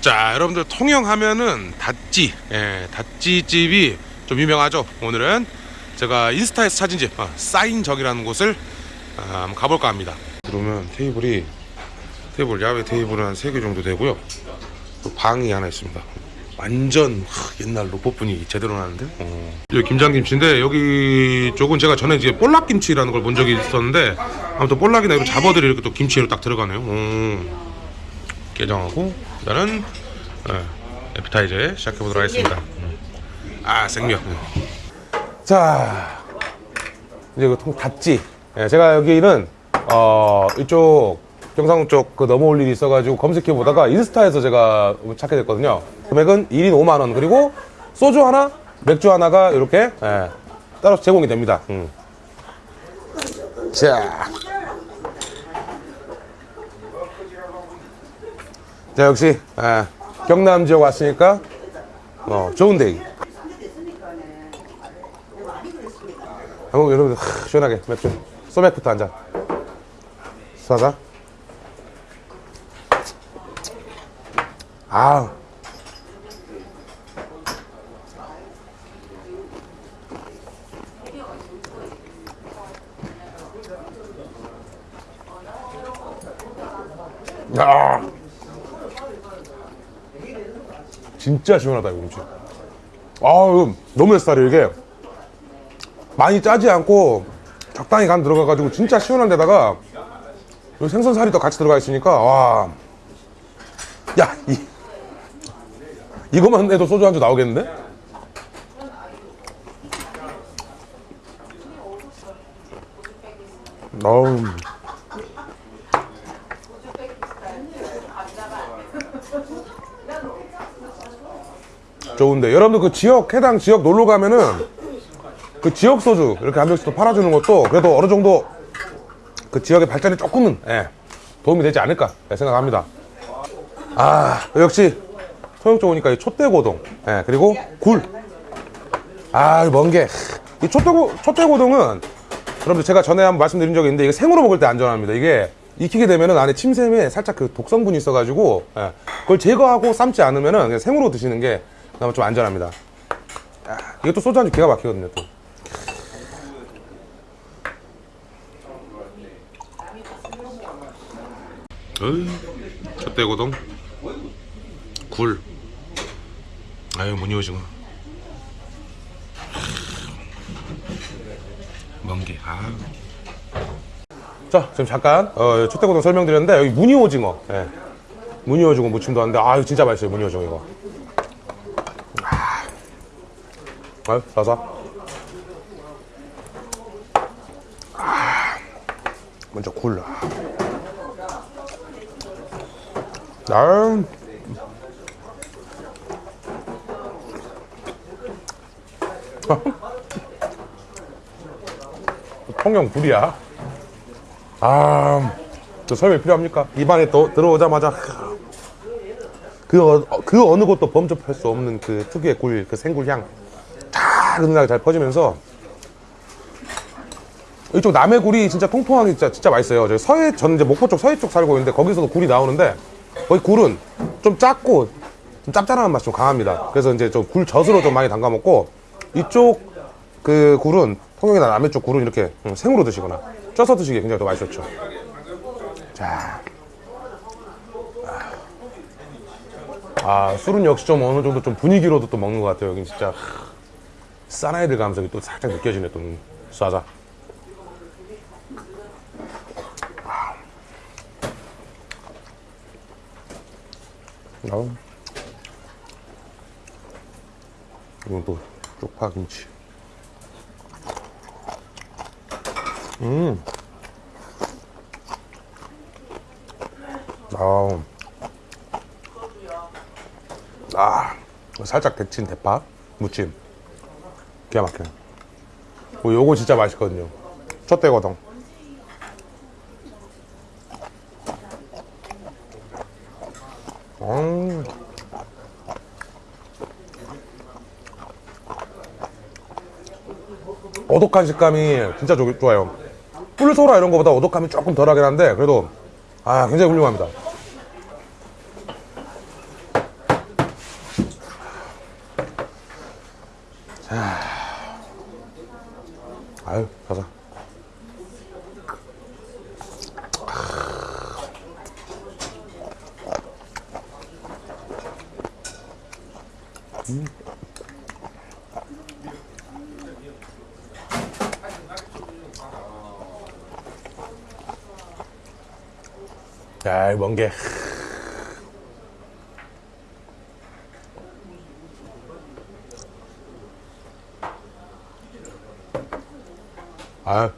자 여러분들 통영하면은 다찌 예, 다찌집이 좀 유명하죠? 오늘은 제가 인스타에서 찾은 집 어, 사인적이라는 곳을 아, 한번 가볼까 합니다. 그러면 테이블이 테이블 야외 테이블은 한 3개 정도 되고요. 또 방이 하나 있습니다 완전 하, 옛날 로봇분이 제대로 나는데 어. 여기 김장김치인데 여기 쪽은 제가 전에 이제 볼락김치라는 걸 본 적이 있었는데 아무튼 볼락이나 이런 잡어들이 이렇게 또 김치로 딱 들어가네요 어. 게장하고 일단은 예, 에피타이저 시작해 보도록 하겠습니다. 음. 아 생명. 자 이제 그통 닫지. 예, 제가 여기는 어 이쪽 경상도 쪽그 넘어올 일이 있어가지고 검색해 보다가 인스타에서 제가 찾게 됐거든요. 금액은 1인 5만 원 그리고 소주 하나, 맥주 하나가 이렇게 예, 따로 제공이 됩니다. 음. 자. 자 역시 아, 경남 지역 왔으니까 어, 좋은데이 한번 여러분들 하, 시원하게 맥주 소맥부터 한 잔 사자 아 야. 진짜 시원하다 이거 음식 아유 너무 햇살이 이게. 많이 짜지 않고 적당히 간 들어가가지고 진짜 시원한 데다가 생선살이 또 같이 들어가 있으니까 와야 이, 이거만 해도 소주 한 주 나오겠는데? 어우 좋은데 여러분들 그 지역 해당 지역 놀러 가면은 그 지역 소주 이렇게 한 병씩 또 팔아주는 것도 그래도 어느 정도 그 지역의 발전에 조금은 예, 도움이 되지 않을까 예, 생각합니다. 아 역시 통영 쪽 오니까 이 촛대고동 예, 그리고 굴. 아먼 게이 촛대고 촛대고동은 여러분들 제가 전에 한번 말씀드린 적이 있는데 이게 생으로 먹을 때 안전합니다. 이게 익히게 되면은 안에 침샘에 살짝 그 독성분이 있어가지고 예, 그걸 제거하고 삶지 않으면은 생으로 드시는 게 그나마 좀 안전합니다. 아, 이것도 소주 한주 기가 막히거든요 또. 어이, 촛대고동 굴 아유 무늬오징어 먼게 아. 자 지금 잠깐 어, 촛대고동 설명드렸는데 여기 무늬오징어 예. 무늬오징어 무침도 하는데 아유 진짜 맛있어요 무늬오징어 이거. 아, 싸서. 아, 먼저 굴 아, 통영 굴이야. 아, 저 설명 필요합니까? 입안에 또 들어오자마자 그, 어, 그 어느 곳도 범접할 수 없는 그 특유의 굴, 그 생굴 향. 쫙 은은하게 잘 퍼지면서 이쪽 남해 굴이 진짜 통통하게 진짜, 진짜 맛있어요. 저희 서해, 저는 이제 목포 쪽 서해 쪽 살고 있는데 거기서도 굴이 나오는데 거기 굴은 좀 작고 좀 짭짤한 맛이 좀 강합니다. 그래서 이제 좀 굴 젖으로 좀 많이 담가 먹고 이쪽 그 굴은 통영이나 남해 쪽 굴은 이렇게 음, 생으로 드시거나 쪄서 드시기 굉장히 더 맛이 좋죠. 자. 아, 술은 역시 좀 어느 정도 좀 분위기로도 또 먹는 것 같아요. 여긴 진짜 사나이들 감성이 또 살짝 느껴지네, 또 쏴자. 아우. 이건 또 쪽파김치. 음. 아우. 아, 살짝 데친 대파 무침. 기가 막혀. 뭐 요거 진짜 맛있거든요. 촛대거동. 음. 오독한 식감이 진짜 좋- 좋아요. 꿀소라 이런 거보다 오독감이 조금 덜하긴 한데 그래도 아 굉장히 훌륭합니다 자 아유 가자 야, 먼 게. 아유.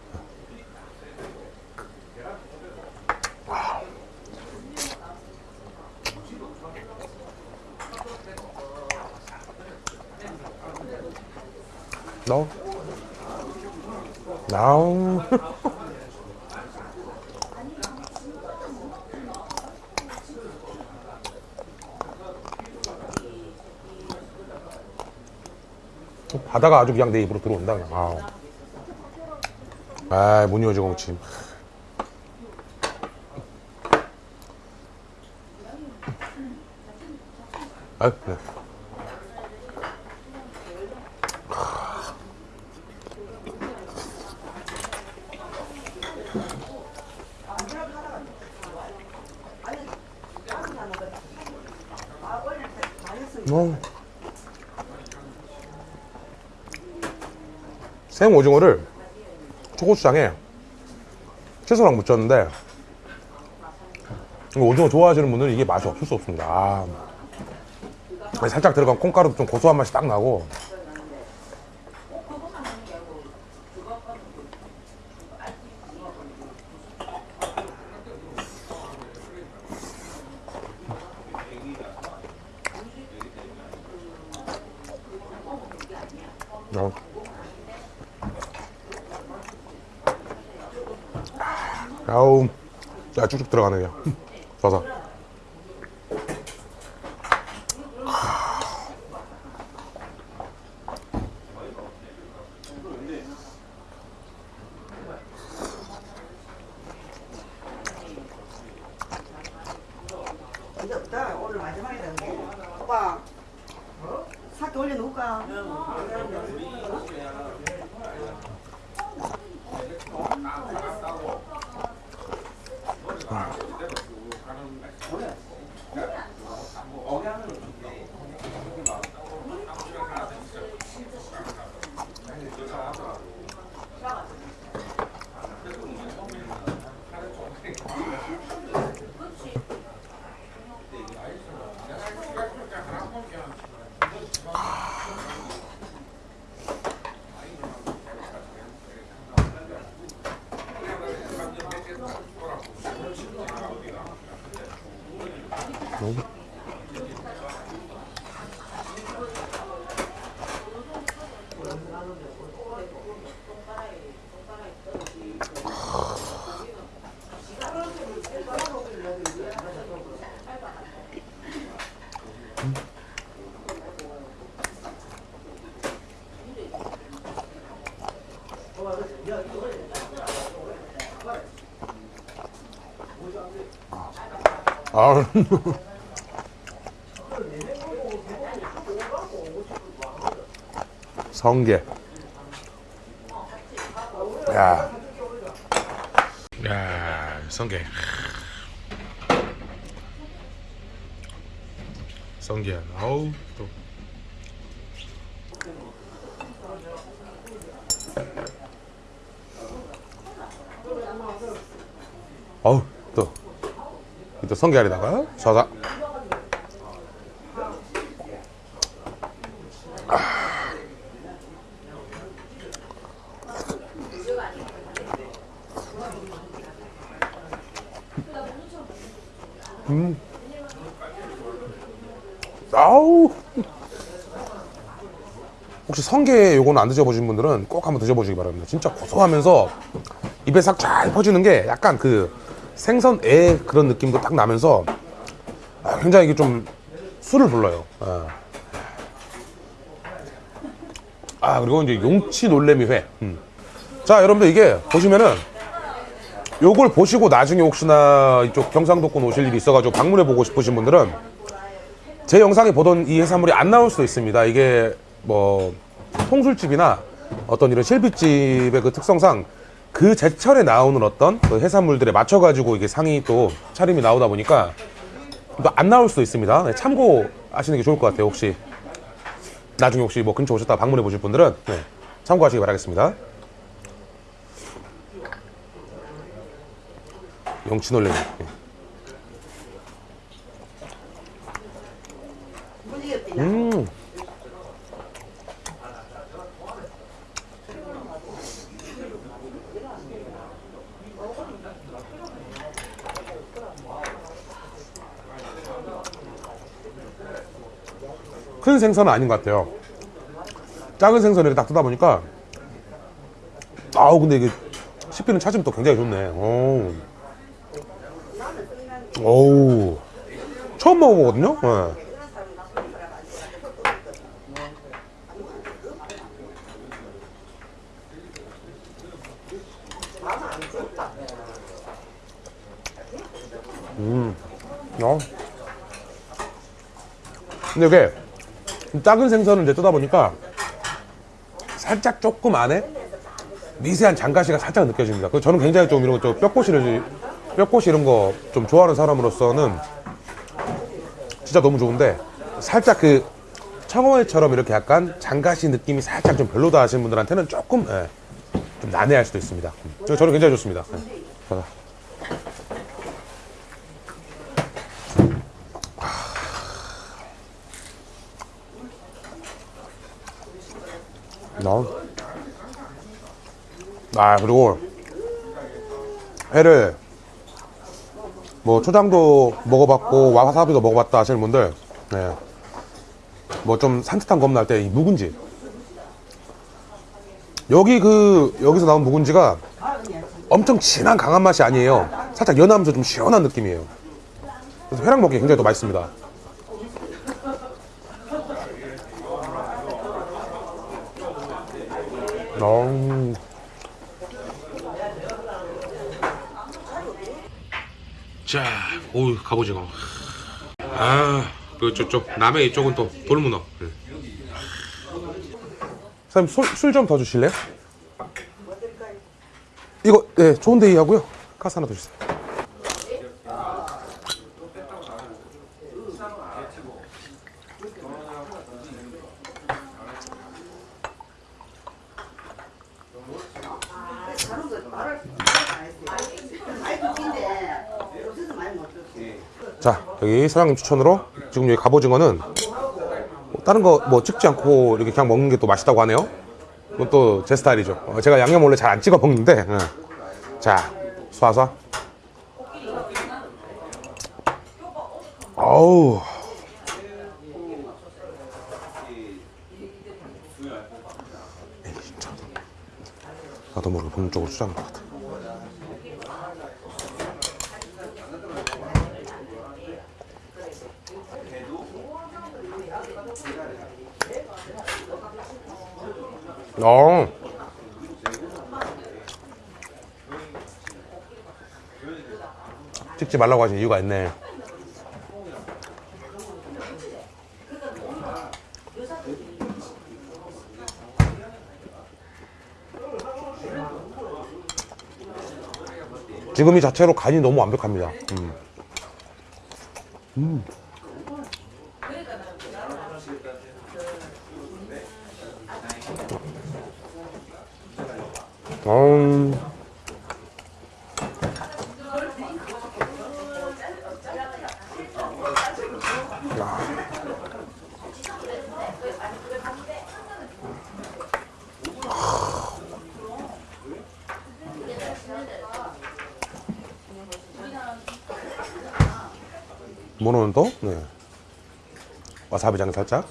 너? 나우. 바다가 아주 그냥 내 입으로 들어온다 그냥. 아우. 아, 못 이어지고 무침. 아, 그래. 어. 생 오징어를 초고추장에 채소랑 묻혔는데 오징어 좋아하시는 분들은 이게 맛이 없을 수 없습니다. 아. 살짝 들어간 콩가루도 좀 고소한 맛이 딱 나고 어. 아우, 야 쭉쭉 들어가네 그냥. 좋아서. 이제 없다. 오늘 마지막이다. 오빠. 사기 올려놓을까? 아. 성게. 야. 야, 성게. 성게. 아우, 또. 어우, 또. 또 성게알에다가 사사. 음. 아우. 혹시 성게 요거는 안 드셔보신 분들은 꼭 한번 드셔보시기 바랍니다. 진짜 고소하면서 입에 싹 잘 퍼지는 게 약간 그 생선애 그런 느낌도 딱 나면서 아, 굉장히 이게 좀 술을 불러요. 아. 아, 그리고 이제 용치 놀래미 회. 음. 자 여러분들 이게 보시면은 요걸 보시고 나중에 혹시나 이쪽 경상도권 오실 일이 있어가지고 방문해 보고 싶으신 분들은 제 영상에 보던 이 해산물이 안 나올 수도 있습니다. 이게 뭐 통술집이나 어떤 이런 실비집의 그 특성상 그 제철에 나오는 어떤 그 해산물들에 맞춰가지고 이게 상이 또 차림이 나오다 보니까 또 안 나올 수도 있습니다. 네, 참고하시는 게 좋을 것 같아요. 혹시 나중에 혹시 뭐 근처 오셨다 방문해 보실 분들은 네, 참고하시기 바라겠습니다. 영치놀래미. 네. 음. 큰 생선은 아닌 것 같아요. 작은 생선을 이렇게 딱 뜨다 보니까 아우 근데 이게 씹히는 차짐 또 굉장히 좋네. 오. 오우. 처음 먹어보거든요. 네. 음. 어. 근데 이게 작은 생선을 이제 뜨다 보니까 살짝 조금 안에 미세한 장가시가 살짝 느껴집니다. 그 저는 굉장히 좀 이런 거좀 뼈꼬시를 뼈꼬시 이런 거 좀 좋아하는 사람으로서는 진짜 너무 좋은데 살짝 그 청어회처럼 이렇게 약간 장가시 느낌이 살짝 좀 별로다 하시는 분들한테는 조금 예, 좀 난해할 수도 있습니다. 음. 저- 저는 굉장히 좋습니다. 예. 나. 아 그리고 회를 뭐 초장도 먹어봤고 와사비도 먹어봤다 하시는 분들 네. 뭐좀 산뜻한 겁날 때 이 묵은지 여기 그 여기서 나온 묵은지가 엄청 진한 강한 맛이 아니에요 살짝 연하면서 좀 시원한 느낌이에요 그래서 회랑 먹기 굉장히 또 맛있습니다 음. 자, 오 갑오징어. 아, 그 저쪽 남해 이쪽은 또 돌문어. 사장님 술 좀 더 주실래요? 이거 네 좋은 데 이 하고요. 가스 하나 더 주세요. 다른 거 말을 안 했어요. 많이 듣긴데 요새도 많이 못 듣고. 자, 여기 사장님 추천으로 지금 여기 갑오징어는 뭐 다른 거 뭐 찍지 않고 이렇게 그냥 먹는 게 또 맛있다고 하네요. 이건 또 제 스타일이죠. 어, 제가 양념 원래 잘 안 찍어 먹는데. 예. 자. 에이, 진짜. 나도 모르게 본능 쪽으로 추잡는 것 같아. 어. 찍지 말라고 하신 이유가 있네. 지금 이 자체로 간이 너무 완벽합니다. 음. 음. 음. 모노는 또 네. 와사비장 살짝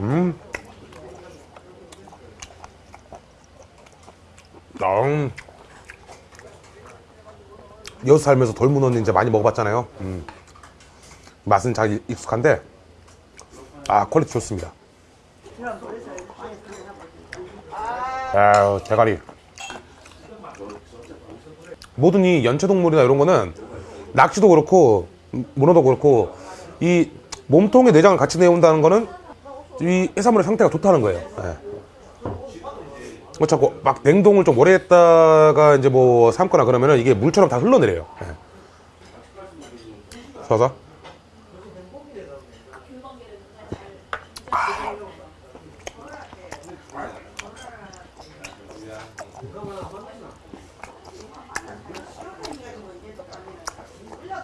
음 음. 여수 살면서 돌문어는 이제 많이 먹어봤잖아요. 음. 맛은 잘 익숙한데, 아, 퀄리티 좋습니다. 아유, 대가리. 모든 이 연체동물이나 이런 거는 낚시도 그렇고 문어도 그렇고 이 몸통의 내장을 같이 내온다는 거는 이 해산물의 상태가 좋다는 거예요. 예. 뭐 자꾸 막 냉동을 좀 오래 했다가 이제 뭐 삶거나 그러면은 이게 물처럼 다 흘러내려요. 예. 좋아서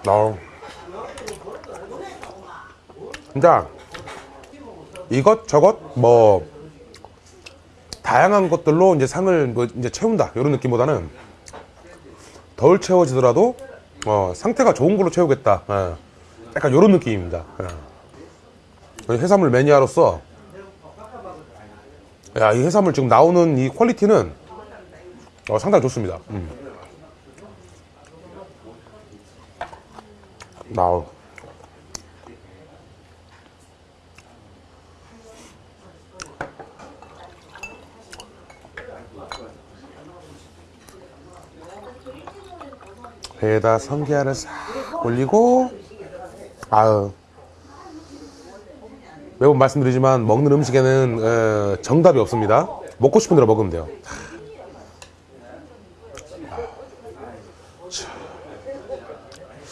어. 진짜 이것 저것 뭐 다양한 것들로 이제 상을 뭐 이제 채운다 이런 느낌보다는 덜 채워지더라도 어, 상태가 좋은 걸로 채우겠다. 예. 약간 이런 느낌입니다. 예. 해산물 매니아로서 야, 이 해산물 지금 나오는 이 퀄리티는 어, 상당히 좋습니다. 음. 나오. 배에다 성게알을 싹 올리고 아유. 매번 말씀드리지만 먹는 음식에는 어, 정답이 없습니다. 먹고 싶은 대로 먹으면 돼요.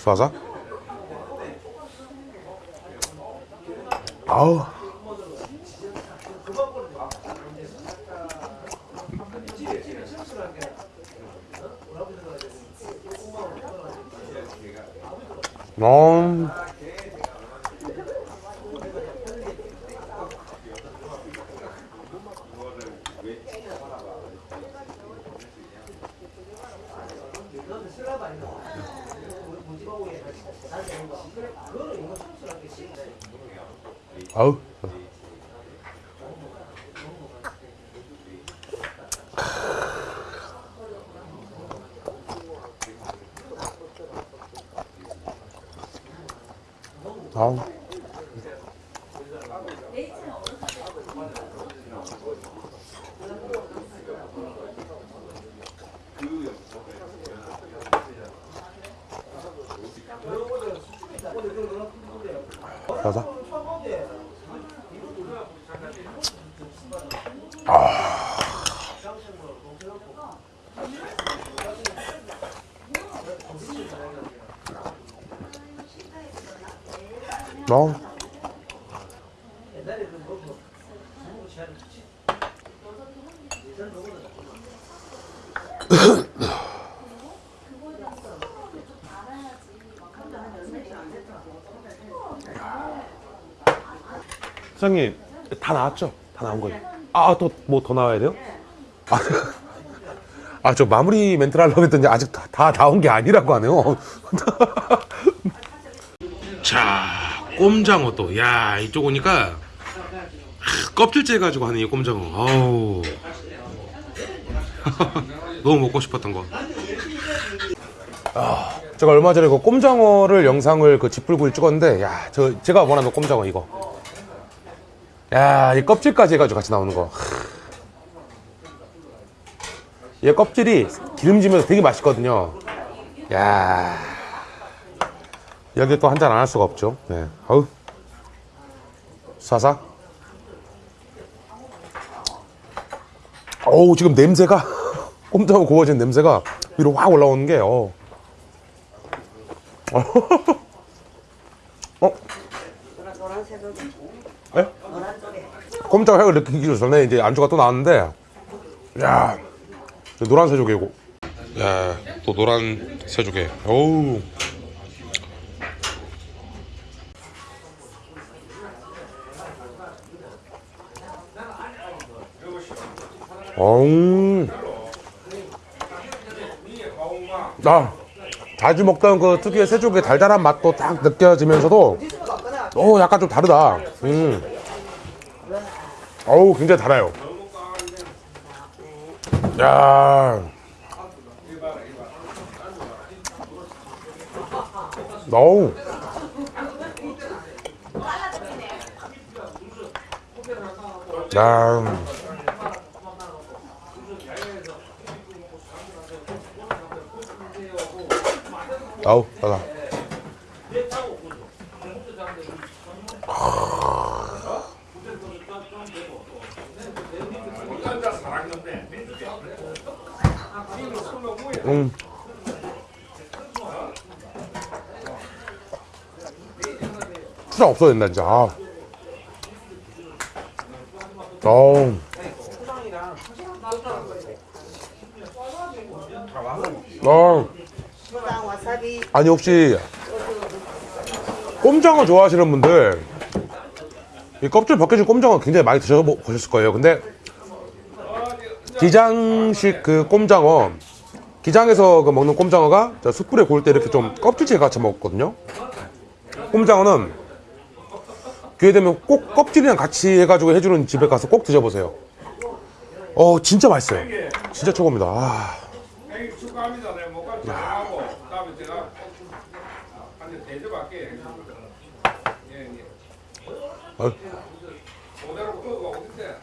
쏴서 아우 음. 가자. 사장님 다 나왔죠? 다 나온 거예요. 아또뭐더 나와야 돼요? 아저 마무리 멘트를 하려고 했더니 아직 다, 다 나온 게 아니라고 하네요. 자 꼼장어 또야 이쪽 오니까 하, 껍질째 가지고 하는 이 꼼장어 아우 너무 먹고 싶었던 거 아, 제가 얼마 전에 그 꼼장어를 영상을 그 지풀구이 찍었는데 야 저 제가 원하는 꼼장어 이거 야 이 껍질까지 해가지고 같이 나오는 거얘 껍질이 기름지면서 되게 맛있거든요 야 여기 또 한 잔 안 할 수가 없죠. 네. 어우. 사사. 어우, 지금 냄새가, 꼼짝하고 구워진 냄새가 위로 확 올라오는 게, 어. 어? 예? 쪽에 꼼짝 향을 느끼기 전에 이제 안주가 또 나왔는데, 야 노란 새조개고. 야, 또 노란 새조개. 어우. 어우. 아, 자주 먹던 그 특유의 새조개 달달한 맛도 딱 느껴지면서도, 오, 약간 좀 다르다. 음. 어우, 굉장히 달아요. 야. 어우. 야. 아우 따다 음. 수장 없어야 된다 진짜 아. 어우 어. 아니 혹시 꼼장어 좋아하시는 분들 이 껍질 벗겨진 꼼장어 굉장히 많이 드셔보셨을 거예요 근데 기장식 그 꼼장어 기장에서 그 먹는 꼼장어가 저 숯불에 구울 때 이렇게 좀 껍질째 같이 먹거든요. 꼼장어는 기회 되면 꼭 껍질이랑 같이 해가지고 해주는 집에 가서 꼭 드셔보세요. 어 진짜 맛있어요. 진짜 최고입니다. 아. 형님 축하합니다. 내가 목까지 잘하고 다음에 제가 한대 대접할게. 예, 예. 아유. 오대로 그거 어딘데?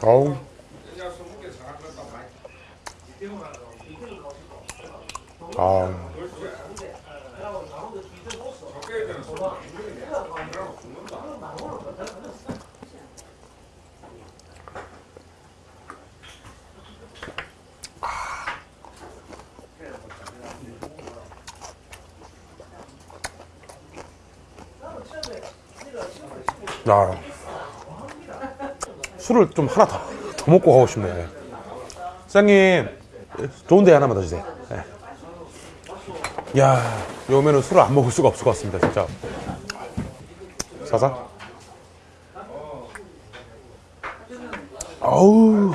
많이. 아. 적게 되는 스무 야. 술을 좀 하나 더, 더 먹고 가고 싶네. 사장님, 좋은 데 하나만 더 주세요. 네. 야, 이 오면은 술을 안 먹을 수가 없을 것 같습니다, 진짜. 사사? 아우.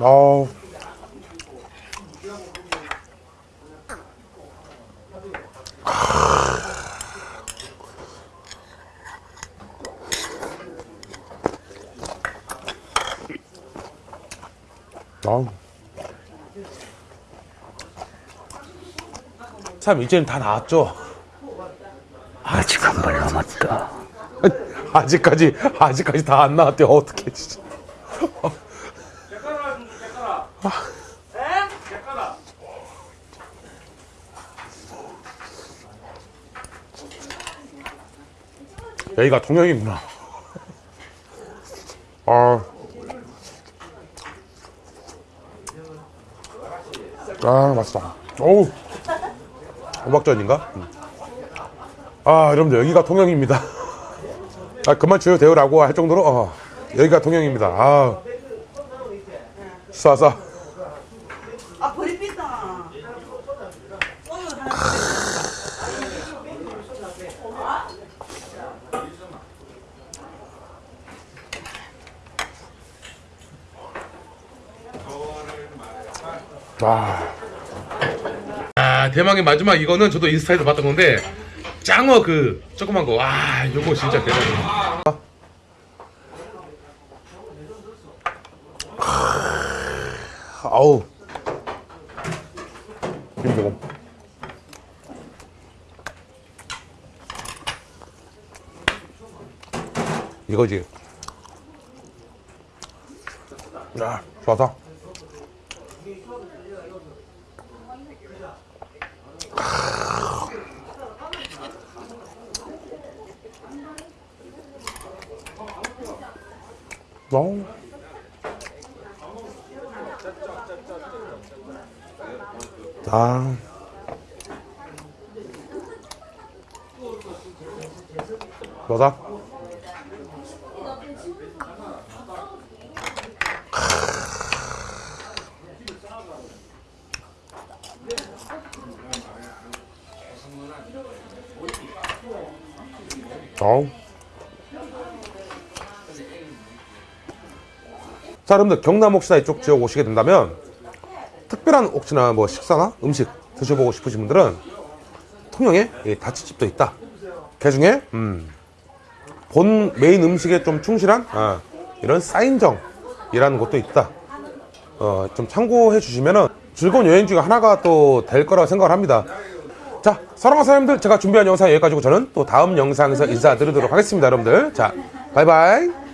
아우. 참 이제는 다 나왔죠. 아직 한 발 남았다. 아직까지 아직까지 다 안 나왔대 어떻게 진짜. 개가라 좀 개가라. 개가라. 여기가 통영이구나. 아. 아, 맛있다. 어우. 호박전인가? 음. 아, 여러분들, 여기가 통영입니다. 아, 그만 줘요, 대우라고 할 정도로, 어, 여기가 통영입니다. 아. 쏴쏴. 아 버리겠다 오늘 하나 아. 아, 대망의 마지막 이거는 저도 인스타에서 봤던 건데, 짱어 그, 조그만 거. 와, 요거 진짜 대박이다. 아우. 힘들어. 이거지. 야, 좋다. 너무. 아. 뭐다? 어우. 자, 여러분들 경남 혹시나 이쪽 지역 오시게 된다면 특별한 혹시나 뭐 식사나 음식 드셔보고 싶으신 분들은 통영에 이 다치집도 있다. 그 중에 음, 본 메인 음식에 좀 충실한 어, 이런 사인정이라는 것도 있다. 어, 좀 참고해 주시면은 즐거운 여행 중에 하나가 또 될 거라고 생각을 합니다. 자, 사랑하는 사람들, 제가 준비한 영상 여기까지고 저는 또 다음 영상에서 인사드리도록 하겠습니다, 여러분들. 자, 바이바이.